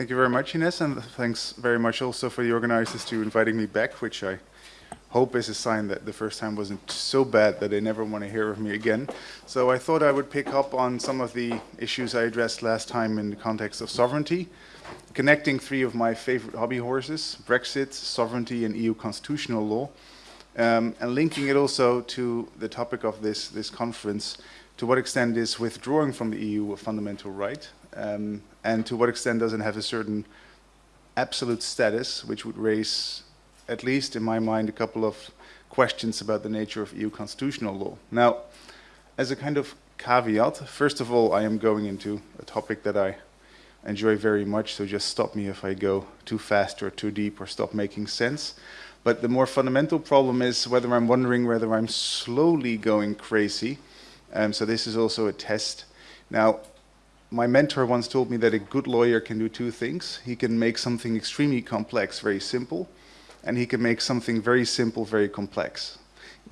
Thank you very much, Ines, and thanks very much also for the organizers to inviting me back, which I hope is a sign that the first time wasn't so bad that they never want to hear of me again. So I thought I would pick up on some of the issues I addressed last time in the context of sovereignty, connecting three of my favorite hobby horses, Brexit, sovereignty, and EU constitutional law, um, and linking it also to the topic of this, this conference, to what extent is withdrawing from the EU a fundamental right, um, and to what extent does it have a certain absolute status, which would raise, at least in my mind, a couple of questions about the nature of EU constitutional law. Now, as a kind of caveat, first of all, I am going into a topic that I enjoy very much, so just stop me if I go too fast or too deep or stop making sense. But the more fundamental problem is whether I'm wondering whether I'm slowly going crazy. Um, so this is also a test. Now, my mentor once told me that a good lawyer can do two things. He can make something extremely complex very simple, and he can make something very simple very complex.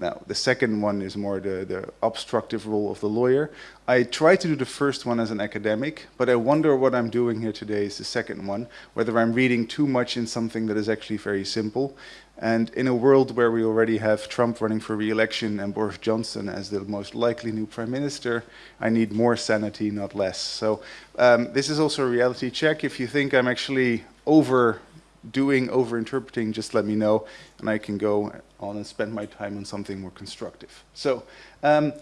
Now, the second one is more the, the obstructive role of the lawyer. I try to do the first one as an academic, but I wonder what I'm doing here today is the second one, whether I'm reading too much in something that is actually very simple. And in a world where we already have Trump running for re-election and Boris Johnson as the most likely new prime minister, I need more sanity, not less. So um, this is also a reality check. If you think I'm actually over doing, over-interpreting, just let me know, and I can go on and spend my time on something more constructive. So, um,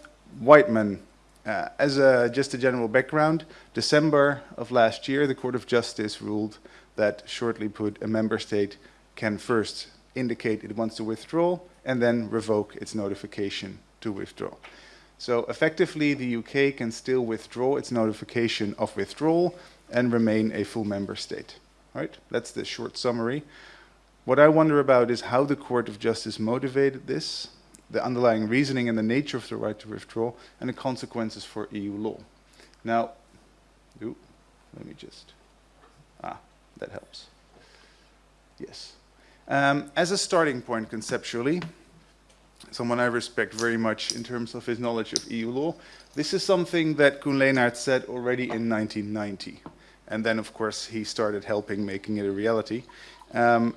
Wightman, uh, as a, just a general background, December of last year, the Court of Justice ruled that, shortly put, a member state can first indicate it wants to withdraw and then revoke its notification to withdraw. So effectively, the UK can still withdraw its notification of withdrawal and remain a full member state. Right? That's the short summary. What I wonder about is how the Court of Justice motivated this, the underlying reasoning and the nature of the right to withdraw, and the consequences for EU law. Now, ooh, let me just, ah, that helps. Yes. Um, as a starting point conceptually, someone I respect very much in terms of his knowledge of EU law, this is something that Koen Lenaerts said already in 1990. And then, of course, he started helping making it a reality. Um,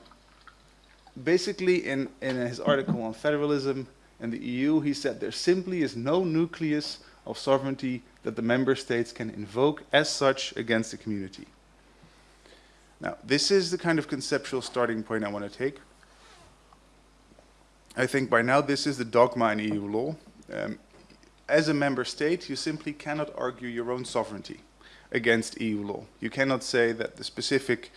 basically, in, in his article on federalism and the EU, he said there simply is no nucleus of sovereignty that the member states can invoke as such against the community. Now, this is the kind of conceptual starting point I want to take. I think by now this is the dogma in EU law. Um, as a member state, you simply cannot argue your own sovereignty against EU law. You cannot say that the specific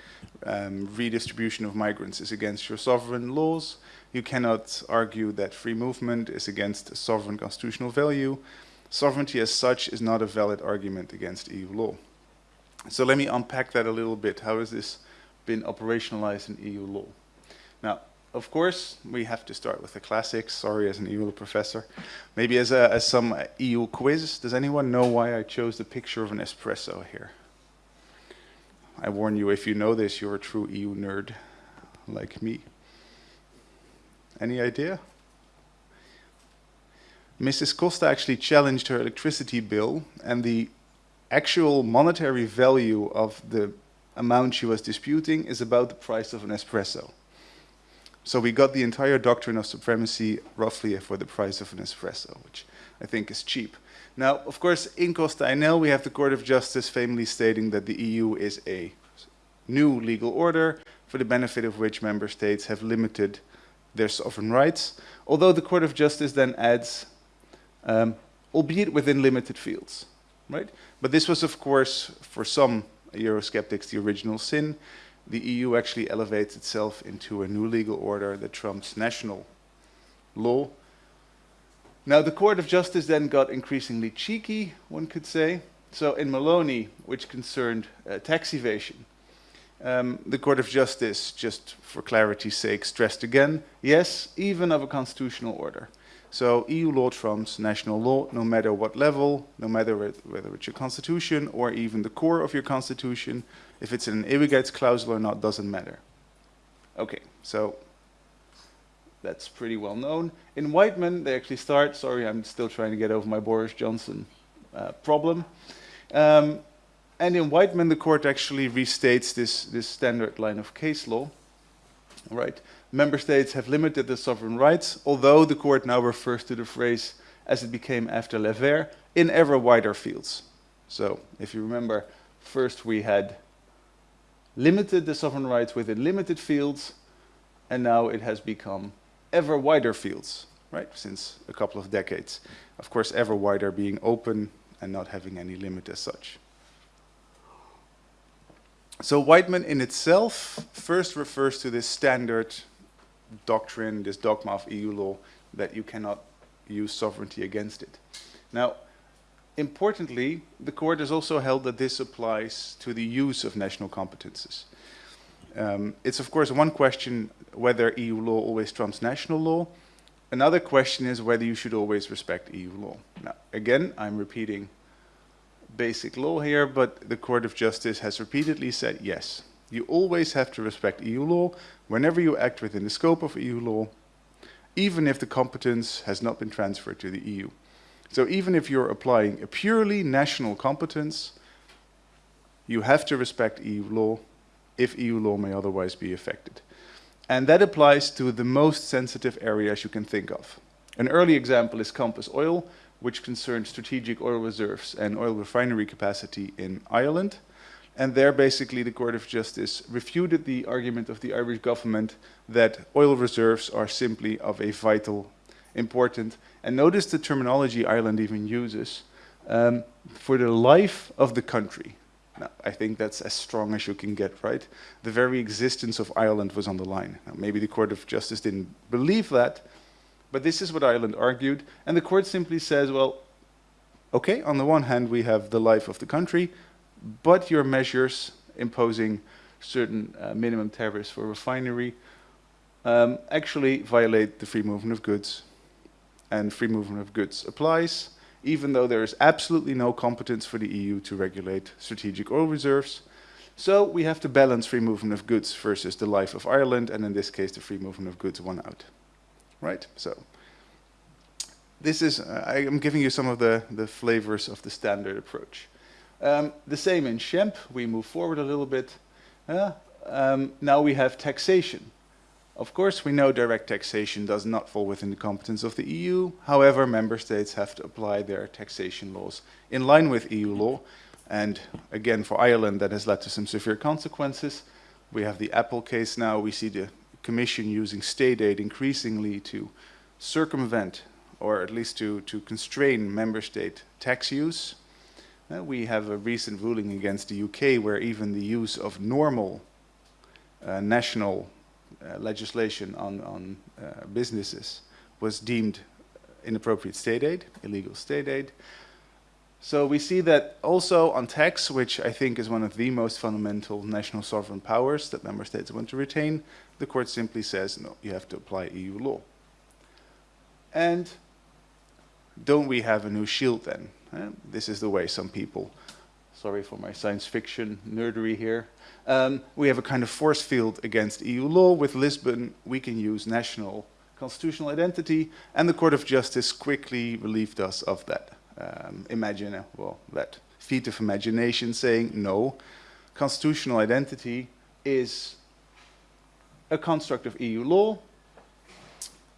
um, redistribution of migrants is against your sovereign laws. You cannot argue that free movement is against a sovereign constitutional value. Sovereignty as such is not a valid argument against EU law. So let me unpack that a little bit. How has this been operationalized in EU law? Now, of course, we have to start with the classics. Sorry, as an EU professor. Maybe as, a, as some EU quiz. Does anyone know why I chose the picture of an espresso here? I warn you, if you know this, you're a true EU nerd, like me. Any idea? Mrs. Costa actually challenged her electricity bill, and the actual monetary value of the amount she was disputing is about the price of an espresso. So we got the entire doctrine of supremacy roughly for the price of an espresso, which I think is cheap. Now, of course, in Costa Enel, we have the Court of Justice famously stating that the EU is a new legal order for the benefit of which member states have limited their sovereign rights, although the Court of Justice then adds, um, albeit within limited fields, right? But this was, of course, for some Eurosceptics, the original sin the EU actually elevates itself into a new legal order that trumps national law. Now, the Court of Justice then got increasingly cheeky, one could say. So in Melloni, which concerned uh, tax evasion, um, the Court of Justice, just for clarity's sake, stressed again, yes, even of a constitutional order. So EU law trumps national law, no matter what level, no matter whether it's your constitution or even the core of your constitution. If it's an Ewigheidsklausel or not, doesn't matter. Okay, so that's pretty well known. In Wightman, they actually start, sorry, I'm still trying to get over my Boris Johnson uh, problem. Um, And in Wightman, the court actually restates this, this standard line of case law, right? Member states have limited their sovereign rights, although the court now refers to the phrase as it became after Lever, in ever wider fields. So if you remember, first we had limited the sovereign rights within limited fields, and now it has become ever wider fields, right, since a couple of decades. Of course, ever wider being open and not having any limit as such. So Wightman in itself first refers to this standard doctrine, this dogma of EU law, that you cannot use sovereignty against it. Now, importantly, the court has also held that this applies to the use of national competences. Um, it's of course one question whether EU law always trumps national law. Another question is whether you should always respect EU law. Now, again, I'm repeating basic law here, but the Court of Justice has repeatedly said yes. You always have to respect EU law whenever you act within the scope of EU law, even if the competence has not been transferred to the EU. So even if you're applying a purely national competence, you have to respect EU law if EU law may otherwise be affected. And that applies to the most sensitive areas you can think of. An early example is Campus Oil, which concerned strategic oil reserves and oil refinery capacity in Ireland. And there basically the Court of Justice refuted the argument of the Irish government that oil reserves are simply of a vital important. And notice the terminology Ireland even uses um, for the life of the country. Now, I think that's as strong as you can get, right? The very existence of Ireland was on the line. Now, maybe the Court of Justice didn't believe that, but this is what Ireland argued. And the court simply says, well, okay, on the one hand, we have the life of the country, but your measures imposing certain uh, minimum tariffs for refinery um, actually violate the free movement of goods and free movement of goods applies, even though there is absolutely no competence for the EU to regulate strategic oil reserves. So we have to balance free movement of goods versus the life of Ireland, and in this case, the free movement of goods won out. Right? So this is, uh, I am giving you some of the, the flavors of the standard approach. Um, the same in Schempp, we move forward a little bit. Uh, um, now we have taxation. Of course, we know direct taxation does not fall within the competence of the EU. However, member states have to apply their taxation laws in line with EU law. And again, for Ireland, that has led to some severe consequences. We have the Apple case now. We see the Commission using state aid increasingly to circumvent or at least to, to constrain member state tax use. Uh, we have a recent ruling against the UK where even the use of normal uh, national legislation on, on uh, businesses was deemed inappropriate state aid, illegal state aid. So we see that also on tax, which I think is one of the most fundamental national sovereign powers that member states want to retain, the court simply says, no, you have to apply EU law. And don't we have a new shield then? Uh, this is the way some people, sorry for my science fiction nerdery here, um, we have a kind of force field against EU law. With Lisbon, we can use national constitutional identity, and the Court of Justice quickly relieved us of that. Um, imagine, uh, well, that feat of imagination saying, no, constitutional identity is a construct of EU law,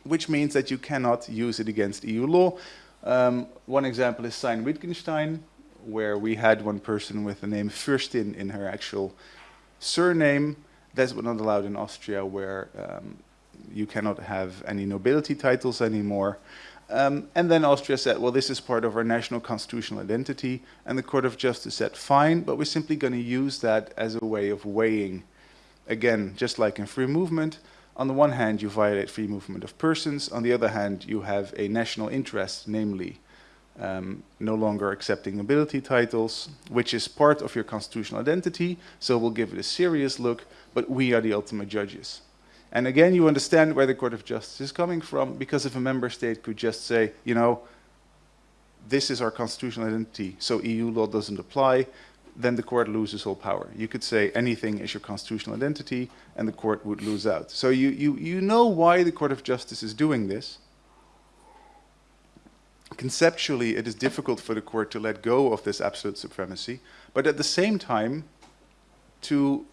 which means that you cannot use it against EU law. Um, one example is Sayn-Wittgenstein, where we had one person with the name Fürstin in her actual surname. That's not allowed in Austria, where um, you cannot have any nobility titles anymore. Um, and then Austria said, well, this is part of our national constitutional identity. And the Court of Justice said, fine, but we're simply going to use that as a way of weighing. Again, just like in free movement, on the one hand, you violate free movement of persons. On the other hand, you have a national interest, namely um, no longer accepting nobility titles, which is part of your constitutional identity, so we'll give it a serious look, but we are the ultimate judges. And again, you understand where the Court of Justice is coming from, because if a member state could just say, you know, this is our constitutional identity, so EU law doesn't apply, then the court loses all power. You could say anything is your constitutional identity, and the court would lose out. So you, you, you know why the Court of Justice is doing this, conceptually it is difficult for the court to let go of this absolute supremacy, but at the same time, to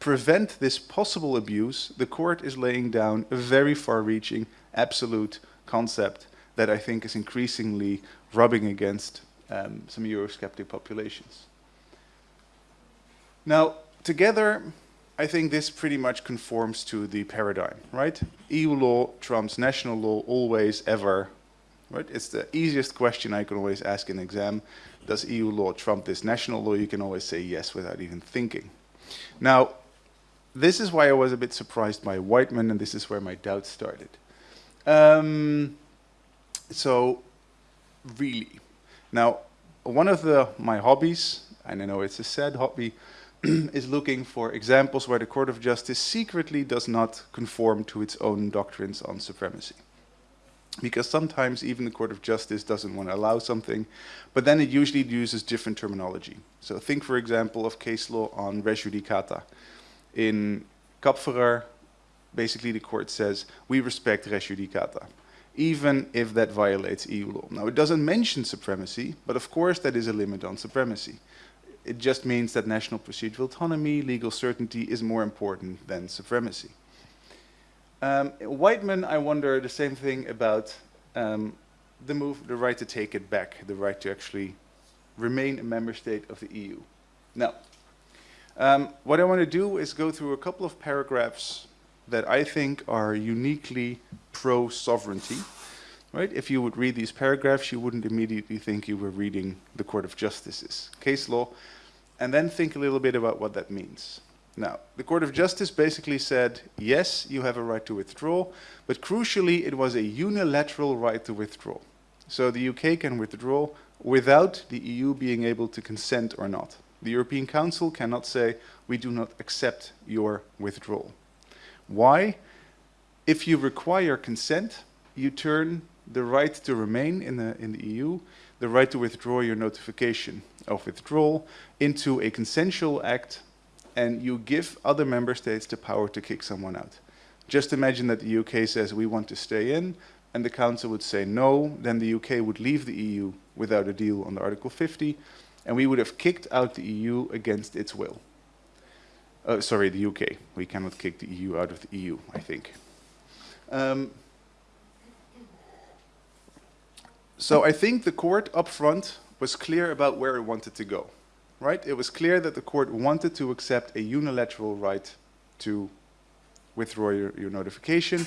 prevent this possible abuse, the court is laying down a very far-reaching absolute concept that I think is increasingly rubbing against um, some Eurosceptic populations. Now, together, I think this pretty much conforms to the paradigm, right? EU law trumps national law always, ever, right? It's the easiest question I can always ask in exam. Does EU law trump this national law? You can always say yes without even thinking. Now, this is why I was a bit surprised by Wightman, and this is where my doubts started. Um, so, really. Now, one of the, my hobbies, and I know it's a sad hobby, is looking for examples where the Court of Justice secretly does not conform to its own doctrines on supremacy. Because sometimes even the Court of Justice doesn't want to allow something, but then it usually uses different terminology. So think, for example, of case law on res judicata. In Kapferer, basically the court says, we respect res judicata even if that violates EU law. Now, it doesn't mention supremacy, but of course that is a limit on supremacy. It just means that national procedural autonomy, legal certainty is more important than supremacy. Um, Wightman, I wonder the same thing about um, the move, the right to take it back, the right to actually remain a member state of the EU. Now, um, what I want to do is go through a couple of paragraphs that I think are uniquely pro-sovereignty. Right? If you would read these paragraphs, you wouldn't immediately think you were reading the Court of Justice's case law, and then think a little bit about what that means. Now, the Court of Justice basically said, yes, you have a right to withdraw, but crucially, it was a unilateral right to withdraw. So the UK can withdraw without the EU being able to consent or not. The European Council cannot say, we do not accept your withdrawal. Why? If you require consent, you turn the right to remain in the, in the EU, the right to withdraw your notification of withdrawal into a consensual act, and you give other member states the power to kick someone out. Just imagine that the UK says we want to stay in, and the Council would say no, then the UK would leave the EU without a deal on Article 50, and we would have kicked out the EU against its will. Uh, sorry, the UK. We cannot kick the EU out of the EU, I think. Um, so I think the court up front was clear about where it wanted to go, right? It was clear that the court wanted to accept a unilateral right to withdraw your, your notification.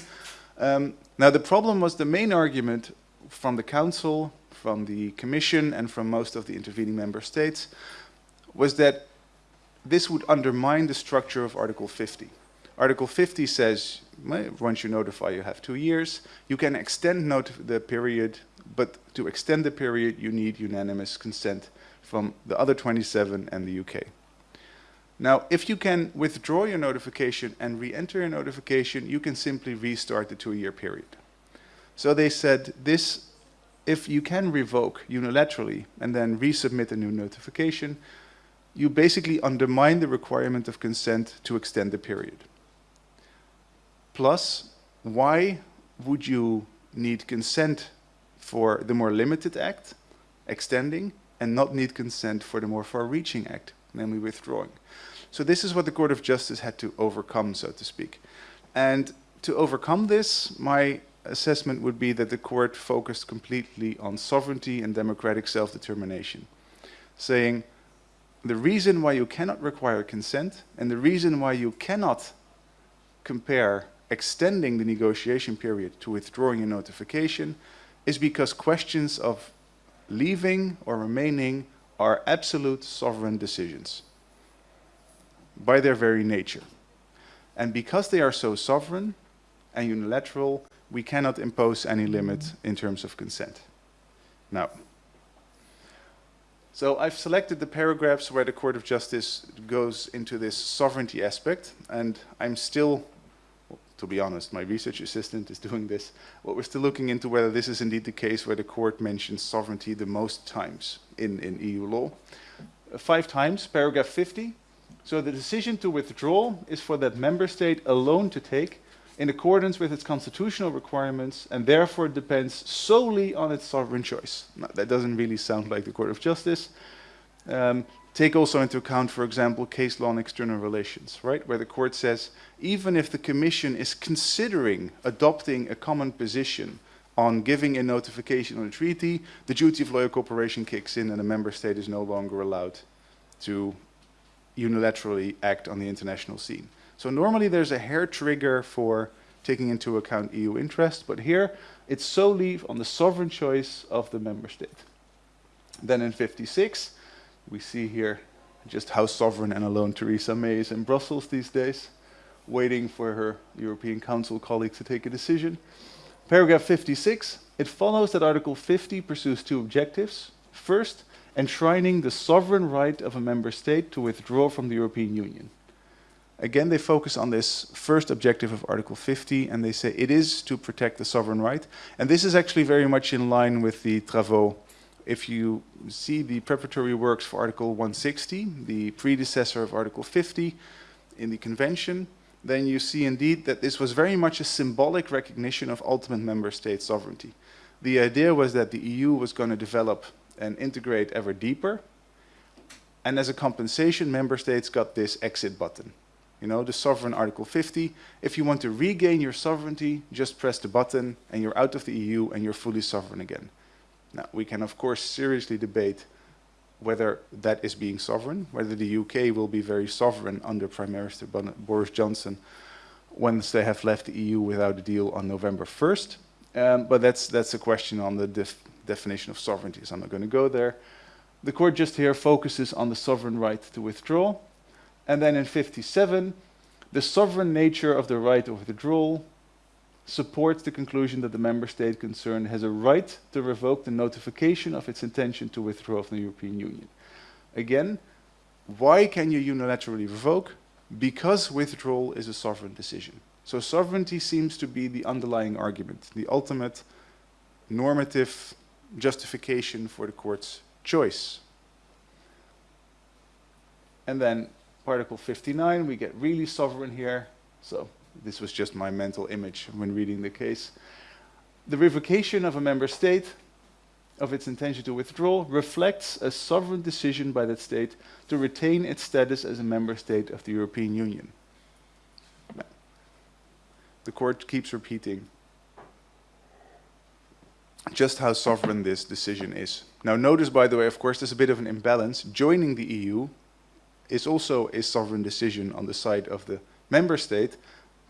Um, now the problem was the main argument from the council, from the commission, and from most of the intervening member states was that this would undermine the structure of Article 50. Article 50 says, once you notify, you have two years. You can extend the period, but to extend the period, you need unanimous consent from the other 27 and the UK. Now, if you can withdraw your notification and re-enter your notification, you can simply restart the two-year period. So they said this, if you can revoke unilaterally and then resubmit a new notification, you basically undermine the requirement of consent to extend the period. Plus, why would you need consent for the more limited act, extending, and not need consent for the more far-reaching act, namely withdrawing? So this is what the Court of Justice had to overcome, so to speak. And to overcome this, my assessment would be that the court focused completely on sovereignty and democratic self-determination, saying the reason why you cannot require consent and the reason why you cannot compare extending the negotiation period to withdrawing a notification is because questions of leaving or remaining are absolute sovereign decisions by their very nature. And because they are so sovereign and unilateral, we cannot impose any limit in terms of consent. Now, so I've selected the paragraphs where the Court of Justice goes into this sovereignty aspect, and I'm still, to be honest, my research assistant is doing this, but we're still looking into whether this is indeed the case where the court mentions sovereignty the most times in, in EU law. Uh, five times, paragraph 50. So the decision to withdraw is for that member state alone to take, in accordance with its constitutional requirements and therefore depends solely on its sovereign choice. Now, that doesn't really sound like the Court of Justice. Um, take also into account, for example, case law on external relations, right? Where the court says, even if the Commission is considering adopting a common position on giving a notification on a treaty, the duty of loyal cooperation kicks in and a member state is no longer allowed to unilaterally act on the international scene. So normally there's a hair trigger for taking into account EU interest, but here it's solely on the sovereign choice of the member state. Then in 56, we see here just how sovereign and alone Theresa May is in Brussels these days, waiting for her European Council colleagues to take a decision. Paragraph 56, it follows that Article 50 pursues two objectives. First, enshrining the sovereign right of a member state to withdraw from the European Union. Again, they focus on this first objective of Article 50, and they say it is to protect the sovereign right. And this is actually very much in line with the travaux. If you see the preparatory works for Article 160, the predecessor of Article 50 in the Convention, then you see indeed that this was very much a symbolic recognition of ultimate member state sovereignty. The idea was that the EU was going to develop and integrate ever deeper. And as a compensation, member states got this exit button. You know, the sovereign Article 50. If you want to regain your sovereignty, just press the button and you're out of the EU and you're fully sovereign again. Now, we can of course seriously debate whether that is being sovereign, whether the UK will be very sovereign under Prime Minister Boris Johnson once they have left the EU without a deal on November 1st. Um, but that's, that's a question on the def definition of sovereignty, so I'm not going to go there. The court just here focuses on the sovereign right to withdraw. And then in 57, the sovereign nature of the right of withdrawal supports the conclusion that the member state concerned has a right to revoke the notification of its intention to withdraw from the European Union. Again, why can you unilaterally revoke? Because withdrawal is a sovereign decision. So sovereignty seems to be the underlying argument, the ultimate normative justification for the court's choice. And then Article 59, we get really sovereign here. So this was just my mental image when reading the case. The revocation of a member state of its intention to withdraw reflects a sovereign decision by that state to retain its status as a member state of the European Union. The court keeps repeating just how sovereign this decision is. Now notice, by the way, of course, there's a bit of an imbalance. Joining the EU is also a sovereign decision on the side of the member state,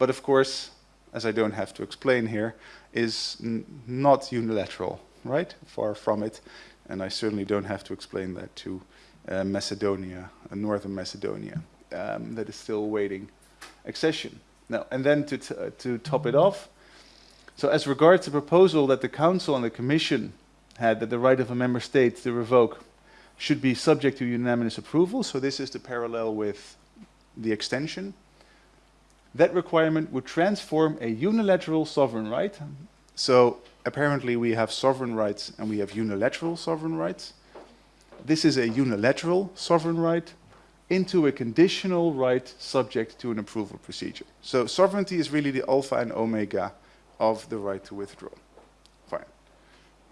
but of course, as I don't have to explain here, is not unilateral, right? Far from it. And I certainly don't have to explain that to uh, Macedonia, uh, Northern Macedonia, um, that is still awaiting accession. Now, and then to, uh, to top it off, so as regards the proposal that the Council and the Commission had that the right of a member state to revoke should be subject to unanimous approval, so this is the parallel with the extension, that requirement would transform a unilateral sovereign right. So apparently we have sovereign rights and we have unilateral sovereign rights. This is a unilateral sovereign right into a conditional right subject to an approval procedure. So sovereignty is really the alpha and omega of the right to withdraw. Fine.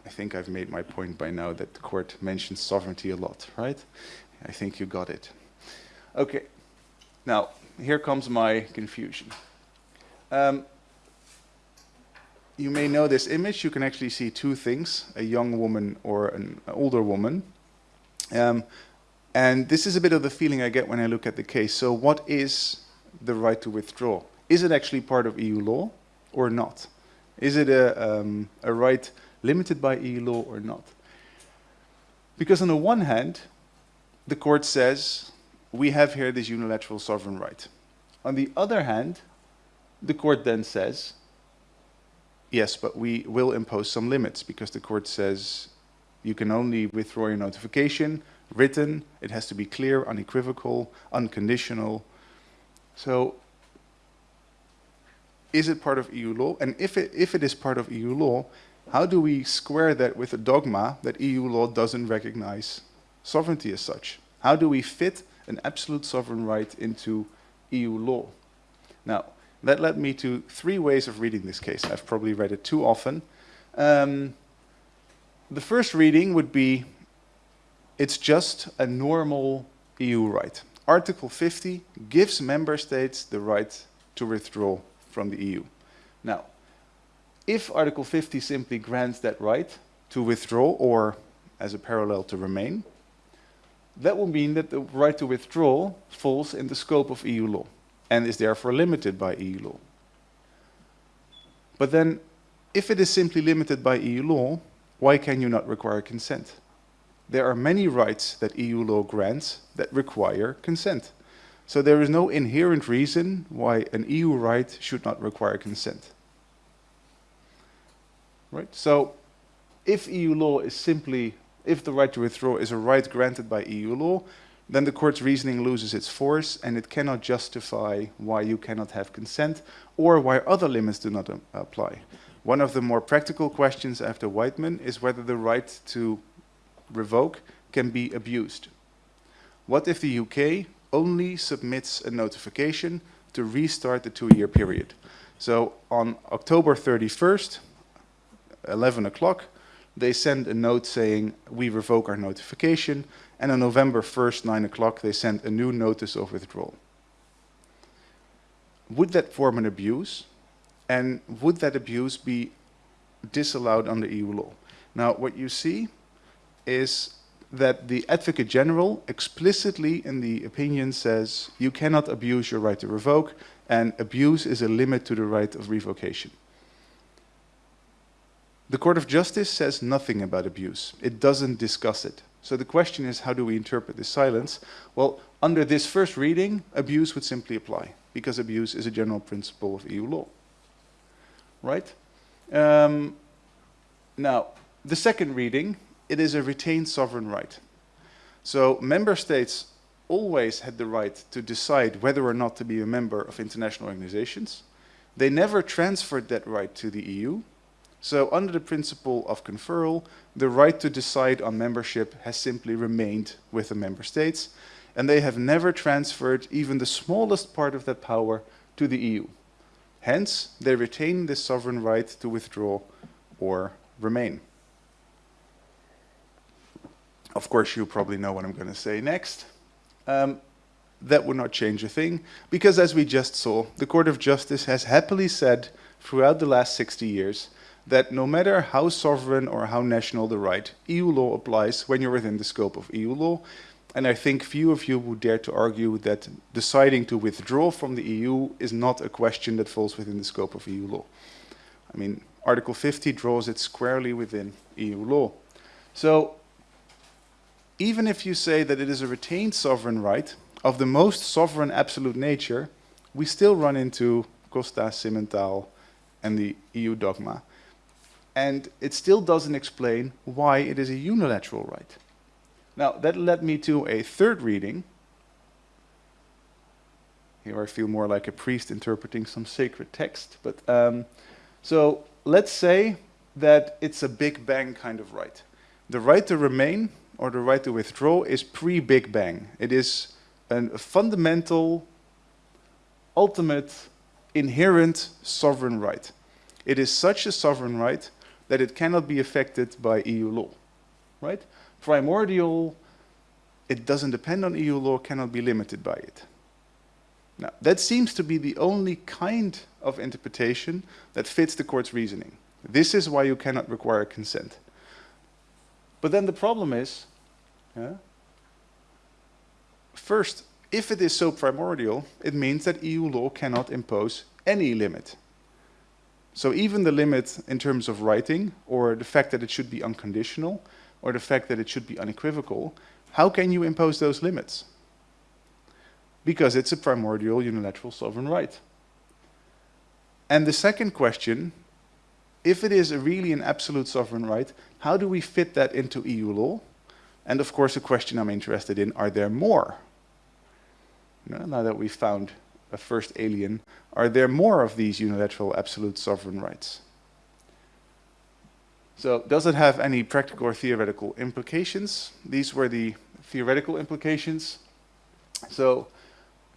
I think I've made my point by now that the court mentions sovereignty a lot, right? I think you got it. Okay. Now, here comes my confusion. Um, you may know this image. You can actually see two things, a young woman or an older woman. Um, and this is a bit of the feeling I get when I look at the case. So what is the right to withdraw? Is it actually part of EU law or not? Is it a, um, a right limited by EU law or not? Because on the one hand, the court says, we have here this unilateral sovereign right. On the other hand, the court then says, yes, but we will impose some limits because the court says you can only withdraw your notification written, it has to be clear, unequivocal, unconditional. So is it part of EU law? And if it, if it is part of EU law, how do we square that with a dogma that EU law doesn't recognize sovereignty as such? How do we fit an absolute sovereign right into EU law? Now, That led me to three ways of reading this case. I've probably read it too often. Um, the first reading would be, it's just a normal EU right. Article 50 gives member states the right to withdraw from the EU. Now, if Article 50 simply grants that right to withdraw or as a parallel to remain, that will mean that the right to withdraw falls in the scope of EU law and is therefore limited by EU law. But then, if it is simply limited by EU law, why can you not require consent? There are many rights that EU law grants that require consent. So there is no inherent reason why an EU right should not require consent. Right? So if EU law is simply, if the right to withdraw is a right granted by EU law, then the court's reasoning loses its force and it cannot justify why you cannot have consent or why other limits do not um, apply. One of the more practical questions after Wightman is whether the right to revoke can be abused. What if the UK only submits a notification to restart the two-year period? So on October 31st, 11 o'clock, they send a note saying, we revoke our notification, and on November 1st, 9 o'clock, they send a new notice of withdrawal. Would that form an abuse? And would that abuse be disallowed under EU law? Now, what you see is that the Advocate General explicitly in the opinion says you cannot abuse your right to revoke, and abuse is a limit to the right of revocation. The Court of Justice says nothing about abuse. It doesn't discuss it. So the question is, how do we interpret this silence? Well, under this first reading, abuse would simply apply, because abuse is a general principle of EU law. Right? Um, now, the second reading, it is a retained sovereign right. So member states always had the right to decide whether or not to be a member of international organizations. They never transferred that right to the EU, so under the principle of conferral, the right to decide on membership has simply remained with the member states, and they have never transferred even the smallest part of that power to the EU. Hence, they retain this sovereign right to withdraw or remain. Of course, you probably know what I'm going to say next. Um, that would not change a thing, because as we just saw, the Court of Justice has happily said throughout the last 60 years that no matter how sovereign or how national the right, EU law applies when you're within the scope of EU law. And I think few of you would dare to argue that deciding to withdraw from the EU is not a question that falls within the scope of EU law. I mean, Article 50 draws it squarely within EU law. So even if you say that it is a retained sovereign right of the most sovereign absolute nature, we still run into Costa, Simmental, and the EU dogma and it still doesn't explain why it is a unilateral right. Now, that led me to a third reading. Here I feel more like a priest interpreting some sacred text. But um, so let's say that it's a Big Bang kind of right. The right to remain or the right to withdraw is pre-Big Bang. It is a fundamental, ultimate, inherent sovereign right. It is such a sovereign right that it cannot be affected by EU law, right? Primordial, it doesn't depend on EU law, cannot be limited by it. Now, that seems to be the only kind of interpretation that fits the court's reasoning. This is why you cannot require consent. But then the problem is, yeah, first, if it is so primordial, it means that EU law cannot impose any limit so even the limit in terms of writing, or the fact that it should be unconditional, or the fact that it should be unequivocal, how can you impose those limits? Because it's a primordial unilateral sovereign right. And the second question, if it is really an absolute sovereign right, how do we fit that into EU law? And of course, the question I'm interested in, are there more? now that we've found a first alien, are there more of these unilateral absolute sovereign rights? So does it have any practical or theoretical implications? These were the theoretical implications. So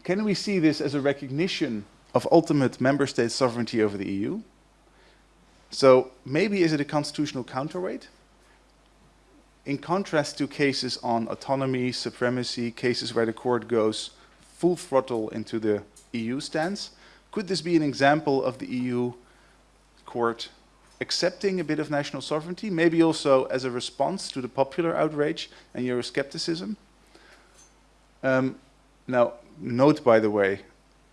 can we see this as a recognition of ultimate member state sovereignty over the EU. So maybe is it a constitutional counterweight? In contrast to cases on autonomy, supremacy, cases where the court goes full throttle into the EU stance, could this be an example of the EU court accepting a bit of national sovereignty, maybe also as a response to the popular outrage and Euroscepticism? Um, now, note by the way,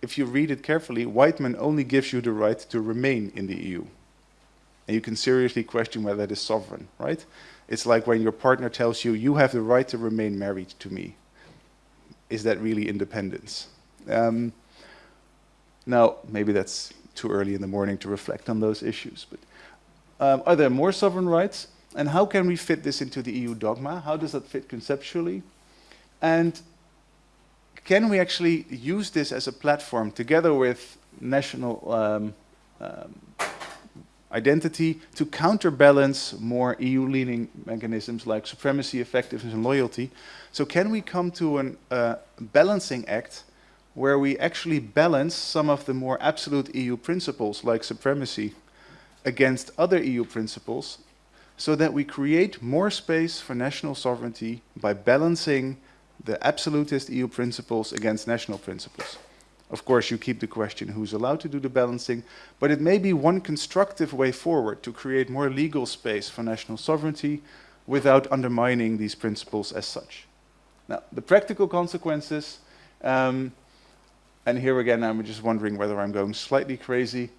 if you read it carefully, Wightman only gives you the right to remain in the EU. And you can seriously question whether that is sovereign, right? It's like when your partner tells you, you have the right to remain married to me. Is that really independence? Um, now, maybe that's too early in the morning to reflect on those issues, but um, are there more sovereign rights? And how can we fit this into the EU dogma? How does that fit conceptually? And can we actually use this as a platform together with national um, um, identity to counterbalance more EU-leaning mechanisms like supremacy, effectiveness and loyalty. So can we come to a uh, balancing act where we actually balance some of the more absolute EU principles like supremacy against other EU principles so that we create more space for national sovereignty by balancing the absolutist EU principles against national principles. Of course, you keep the question who's allowed to do the balancing, but it may be one constructive way forward to create more legal space for national sovereignty without undermining these principles as such. Now, the practical consequences, um, and here again, I'm just wondering whether I'm going slightly crazy.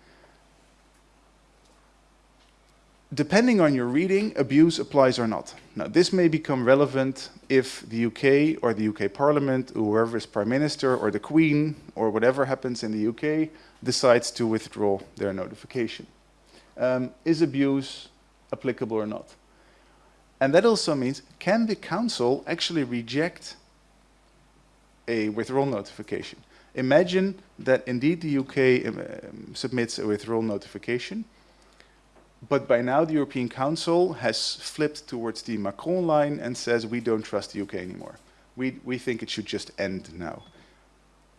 depending on your reading, abuse applies or not. Now, this may become relevant if the UK or the UK Parliament, or whoever is Prime Minister or the Queen or whatever happens in the UK, decides to withdraw their notification. Um, is abuse applicable or not? And that also means, can the Council actually reject a withdrawal notification? Imagine that indeed the UK um, submits a withdrawal notification, but by now, the European Council has flipped towards the Macron line and says, we don't trust the UK anymore. We, we think it should just end now.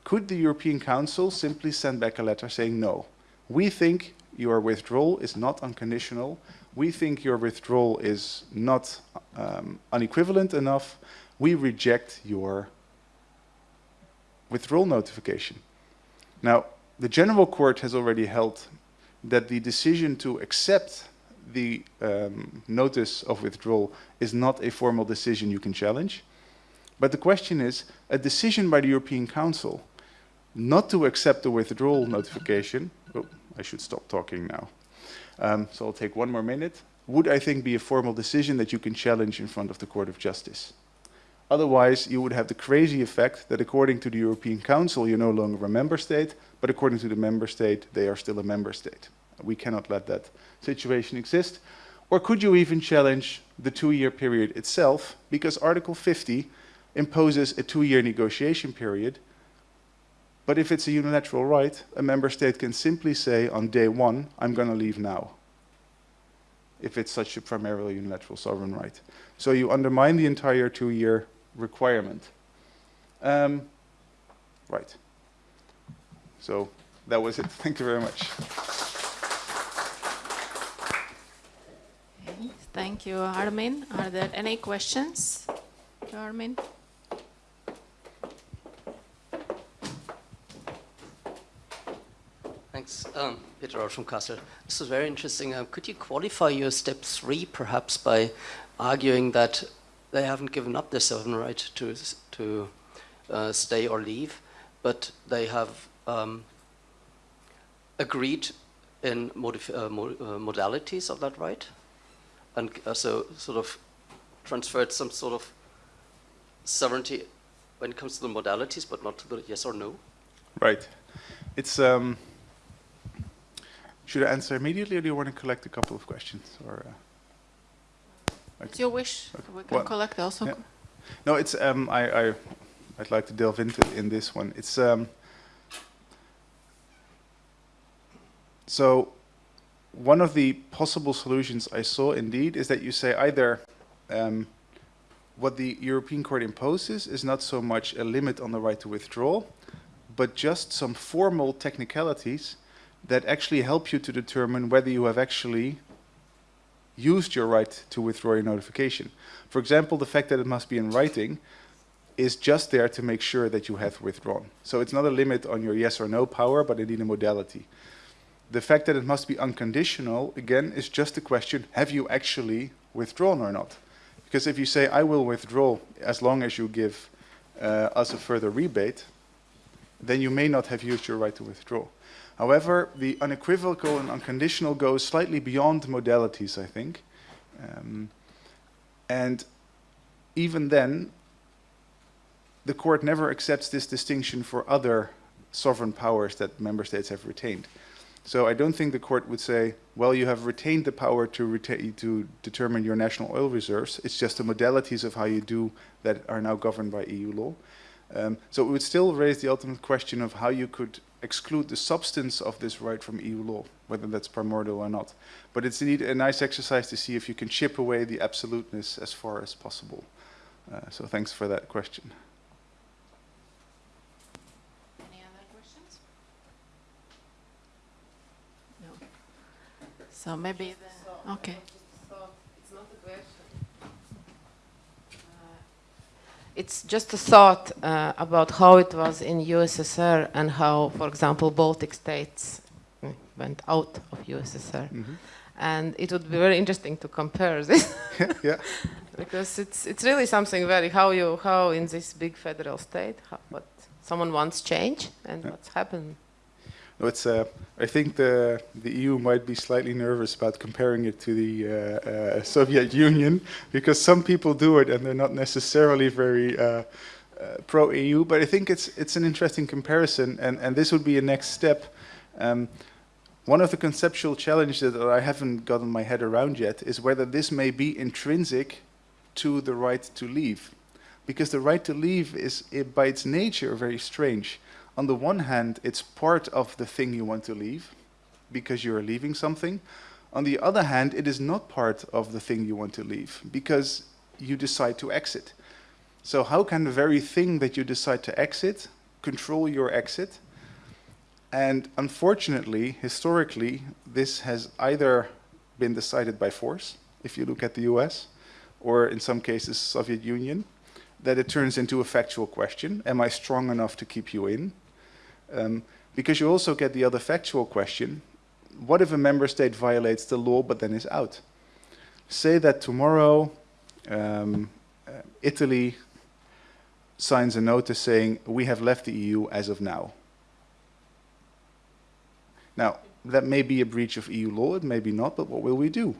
Could the European Council simply send back a letter saying, no, we think your withdrawal is not unconditional. We think your withdrawal is not um, unequivalent enough. We reject your withdrawal notification. Now, the General Court has already held that the decision to accept the um, notice of withdrawal is not a formal decision you can challenge. But the question is, a decision by the European Council not to accept the withdrawal notification, oh, I should stop talking now, um, so I'll take one more minute, would I think be a formal decision that you can challenge in front of the Court of Justice. Otherwise, you would have the crazy effect that according to the European Council, you're no longer a member state, but according to the member state, they are still a member state. We cannot let that situation exist. Or could you even challenge the two-year period itself, because Article 50 imposes a two-year negotiation period, but if it's a unilateral right, a member state can simply say on day one, I'm going to leave now, if it's such a primarily unilateral sovereign right. So you undermine the entire two-year requirement. Um, right. So that was it. Thank you very much. Thank you, Armin. Are there any questions Armin? Thanks. Um, Peter Rausch from Kassel. This is very interesting. Um, could you qualify your step three perhaps by arguing that they haven't given up their sovereign right to, to uh, stay or leave, but they have um, agreed in uh, mo uh, modalities of that right, and uh, so sort of transferred some sort of sovereignty when it comes to the modalities, but not to the yes or no. Right. It's. Um, should I answer immediately, or do you want to collect a couple of questions? Or. It's your wish. We can well, collect also. Yeah. No, it's um, I, I I'd like to delve into in this one. It's um, so one of the possible solutions I saw indeed is that you say either um, what the European Court imposes is not so much a limit on the right to withdraw, but just some formal technicalities that actually help you to determine whether you have actually used your right to withdraw your notification. For example, the fact that it must be in writing is just there to make sure that you have withdrawn. So it's not a limit on your yes or no power, but indeed a modality. The fact that it must be unconditional, again, is just a question, have you actually withdrawn or not? Because if you say, I will withdraw as long as you give uh, us a further rebate, then you may not have used your right to withdraw. However, the unequivocal and unconditional goes slightly beyond modalities, I think. Um, and even then, the court never accepts this distinction for other sovereign powers that member states have retained. So I don't think the court would say, well, you have retained the power to, to determine your national oil reserves. It's just the modalities of how you do that are now governed by EU law. Um, so it would still raise the ultimate question of how you could exclude the substance of this right from EU law, whether that's primordial or not. But it's indeed a nice exercise to see if you can chip away the absoluteness as far as possible. Uh, so thanks for that question. Any other questions? No. So maybe the, okay. it's not a question. Uh, It's just a thought uh, about how it was in USSR and how, for example, Baltic states uh, went out of USSR. Mhm. And it would be very interesting to compare this yeah. because it's it's really something very how you how in this big federal state how, what someone wants change and Yeah. what's happened. It's, uh, I think the, the EU might be slightly nervous about comparing it to the uh, uh, Soviet Union because some people do it and they're not necessarily very uh, uh, pro-EU, but I think it's, it's an interesting comparison and, and this would be a next step. Um, one of the conceptual challenges that I haven't gotten my head around yet is whether this may be intrinsic to the right to leave. Because the right to leave is, by its nature, very strange on the one hand, it's part of the thing you want to leave because you're leaving something. On the other hand, it is not part of the thing you want to leave because you decide to exit. So how can the very thing that you decide to exit control your exit? And unfortunately, historically, this has either been decided by force, if you look at the US, or in some cases, Soviet Union, that it turns into a factual question. Am I strong enough to keep you in? Um, because you also get the other factual question, what if a member state violates the law but then is out? Say that tomorrow um, uh, Italy signs a notice saying, we have left the EU as of now. Now, that may be a breach of EU law, it may be not, but what will we do?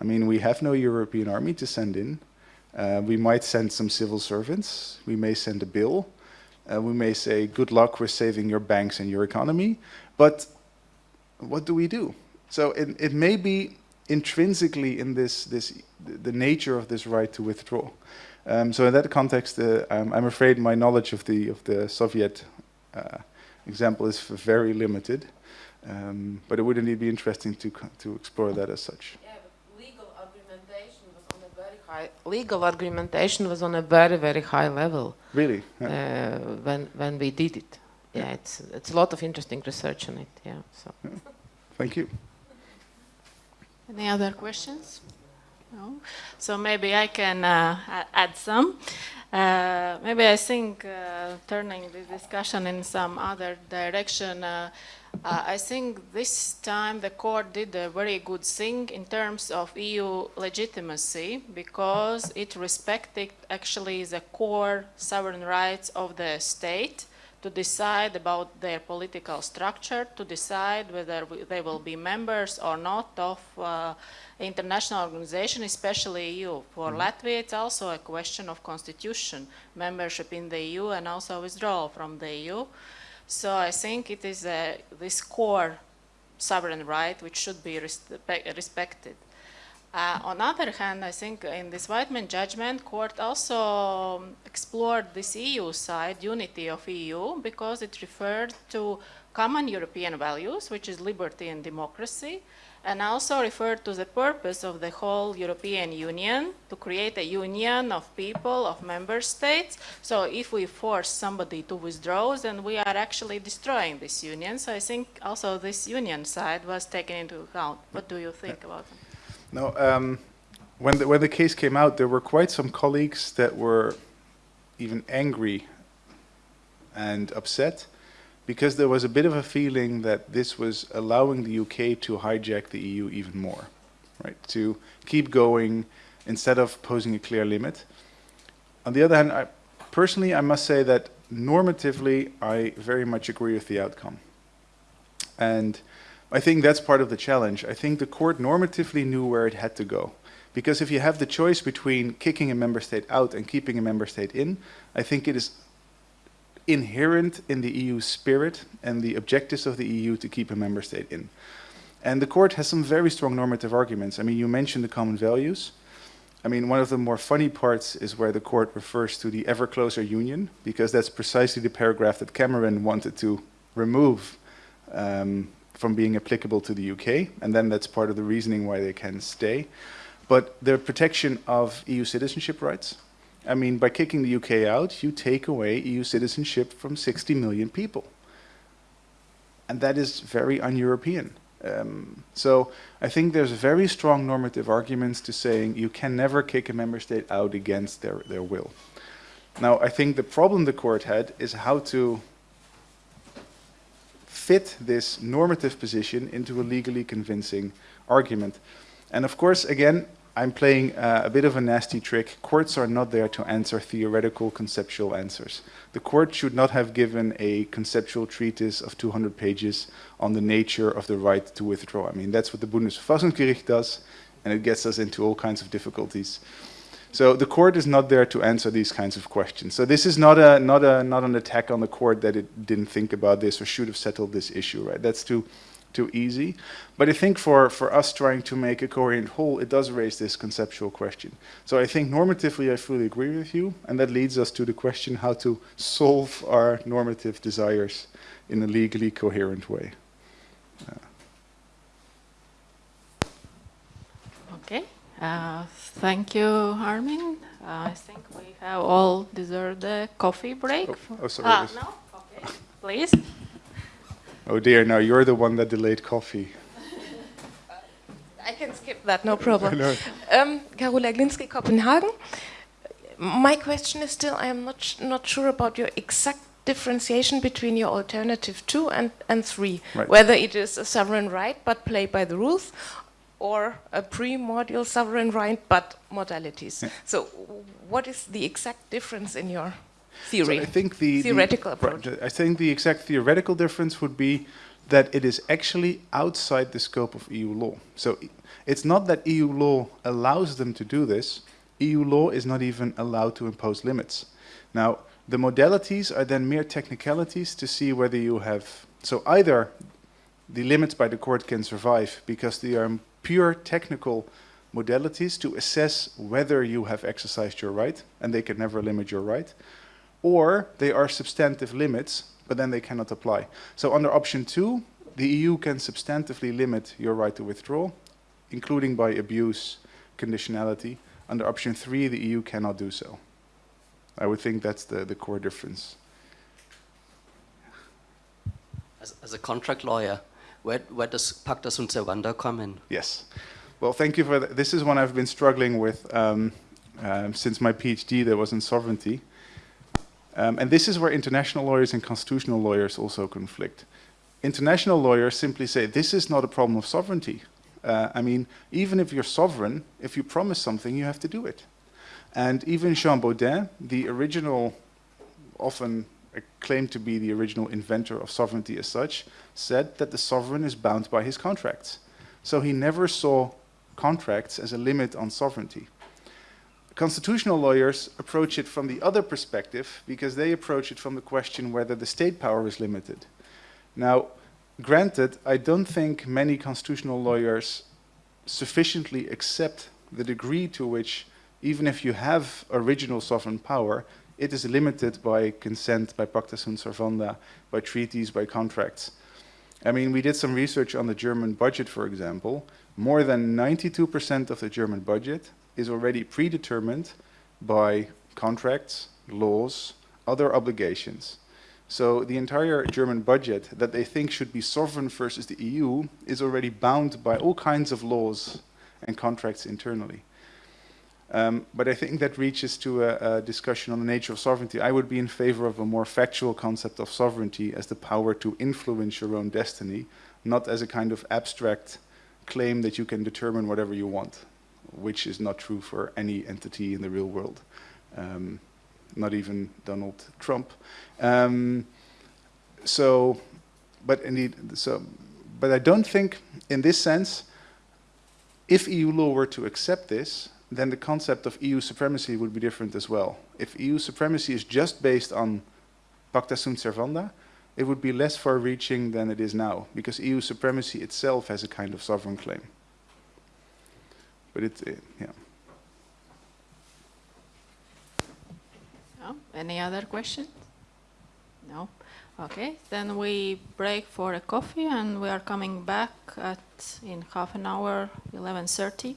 I mean, we have no European army to send in. Uh, we might send some civil servants. We may send a bill. Uh, we may say, good luck with saving your banks and your economy. But what do we do? So it, it may be intrinsically in this, this, the nature of this right to withdraw. Um, so in that context, uh, I'm, I'm, afraid my knowledge of the, of the Soviet uh, example is very limited. Um, but it would indeed be interesting to, to explore that as such. Yeah, but legal argumentation was on a very high. Legal argumentation was on a very very high level. Really? Yeah. Uh, when when we did it. Yeah, yeah, it's it's a lot of interesting research on it. Yeah. So. Yeah. Thank you. Any other questions? No. So maybe I can uh, add some. Uh, maybe I think uh, turning the discussion in some other direction. Uh, I think this time the court did a very good thing in terms of EU legitimacy because it respected actually the core sovereign rights of the state to decide about their political structure, to decide whether they will be members or not of uh, international organization, especially EU. For mm -hmm. Latvia, it's also a question of constitution, membership in the EU and also withdrawal from the EU. So I think it is this core sovereign right which should be respe respected. Uh, on the other hand, I think in this Wightman judgment, court also um, explored this EU side, unity of EU, because it referred to common European values, which is liberty and democracy, and also referred to the purpose of the whole European Union to create a union of people, of member states. So if we force somebody to withdraw, then we are actually destroying this union. So I think also this union side was taken into account. What do you think about it? No, um, when the, when the case came out, there were quite some colleagues that were even angry and upset because there was a bit of a feeling that this was allowing the UK to hijack the EU even more, right? To keep going instead of posing a clear limit. On the other hand, I, personally, I must say that normatively, I very much agree with the outcome. And I think that's part of the challenge. I think the court normatively knew where it had to go. Because if you have the choice between kicking a member state out and keeping a member state in, I think it is inherent in the EU spirit and the objectives of the EU to keep a member state in. And the court has some very strong normative arguments. I mean, you mentioned the common values. I mean, one of the more funny parts is where the court refers to the ever closer union, because that's precisely the paragraph that Cameron wanted to remove um, from being applicable to the UK, and then that's part of the reasoning why they can stay. But the protection of EU citizenship rights, I mean, by kicking the UK out, you take away EU citizenship from 60 million people. And that is very un-European. Um, so I think there's very strong normative arguments to saying you can never kick a member state out against their, their will. Now, I think the problem the court had is how to fit this normative position into a legally convincing argument. And of course, again, I'm playing uh, a bit of a nasty trick. Courts are not there to answer theoretical conceptual answers. The court should not have given a conceptual treatise of 200 pages on the nature of the right to withdraw. I mean, that's what the Bundesverfassungsgericht does, and it gets us into all kinds of difficulties. So the court is not there to answer these kinds of questions. So this is not a not a not an attack on the court that it didn't think about this or should have settled this issue, right? That's too too easy. But I think for, for us trying to make a coherent whole, it does raise this conceptual question. So I think normatively I fully agree with you, and that leads us to the question how to solve our normative desires in a legally coherent way. Uh, Okay. Uh, thank you, Armin. Uh, I think we have all deserved a coffee break. Oh, oh, sorry. Ah, yes. no? Okay. Please. Oh dear, now you're the one that delayed coffee. I can skip that, no problem. No. Um, Carola Glinski, Copenhagen. My question is still, I am not, not sure about your exact differentiation between your alternative two and, and three. Right. Whether it is a sovereign right but play by the rules, or a primordial sovereign right but modalities. Yeah. So, what is the exact difference in your So theory? I think the Theoretical the, approach. I think the exact theoretical difference would be that it is actually outside the scope of EU law. So it's not that EU law allows them to do this. EU law is not even allowed to impose limits. Now, the modalities are then mere technicalities to see whether you have. So either the limits by the court can survive because they are pure technical modalities to assess whether you have exercised your right, and they can never limit your right, or they are substantive limits, but then they cannot apply. So under option two, the EU can substantively limit your right to withdraw, including by abuse conditionality. Under option three, the EU cannot do so. I would think that's the, the core difference. As, as a contract lawyer, where, where does pacta sunt servanda come in? Yes. Well, thank you for that. This is one I've been struggling with um, um, since my PhD there was in sovereignty. Um, and this is where international lawyers and constitutional lawyers also conflict. International lawyers simply say this is not a problem of sovereignty. Uh, I mean, even if you're sovereign, if you promise something, you have to do it. And even Jean Bodin, the original, often claimed to be the original inventor of sovereignty as such, said that the sovereign is bound by his contracts. So he never saw contracts as a limit on sovereignty. Constitutional lawyers approach it from the other perspective because they approach it from the question whether the state power is limited. Now, granted, I don't think many constitutional lawyers sufficiently accept the degree to which, even if you have original sovereign power, it is limited by consent, by pacta sunt servanda, by treaties, by contracts. I mean, we did some research on the German budget, for example. More than 92% of the German budget is already predetermined by contracts, laws, other obligations. So the entire German budget that they think should be sovereign versus the EU is already bound by all kinds of laws and contracts internally. Um, but I think that reaches to a, a discussion on the nature of sovereignty. I would be in favor of a more factual concept of sovereignty as the power to influence your own destiny, not as a kind of abstract claim that you can determine whatever you want, which is not true for any entity in the real world, um, not even Donald Trump. Um, so, but indeed, so, but I don't think, in this sense, if EU law were to accept this, then the concept of EU supremacy would be different as well. If EU supremacy is just based on pacta sunt servanda, it would be less far-reaching than it is now, because EU supremacy itself has a kind of sovereign claim. But it, it yeah. No? Any other questions? No? Okay, then we break for a coffee and we are coming back at, in half an hour, 11.30.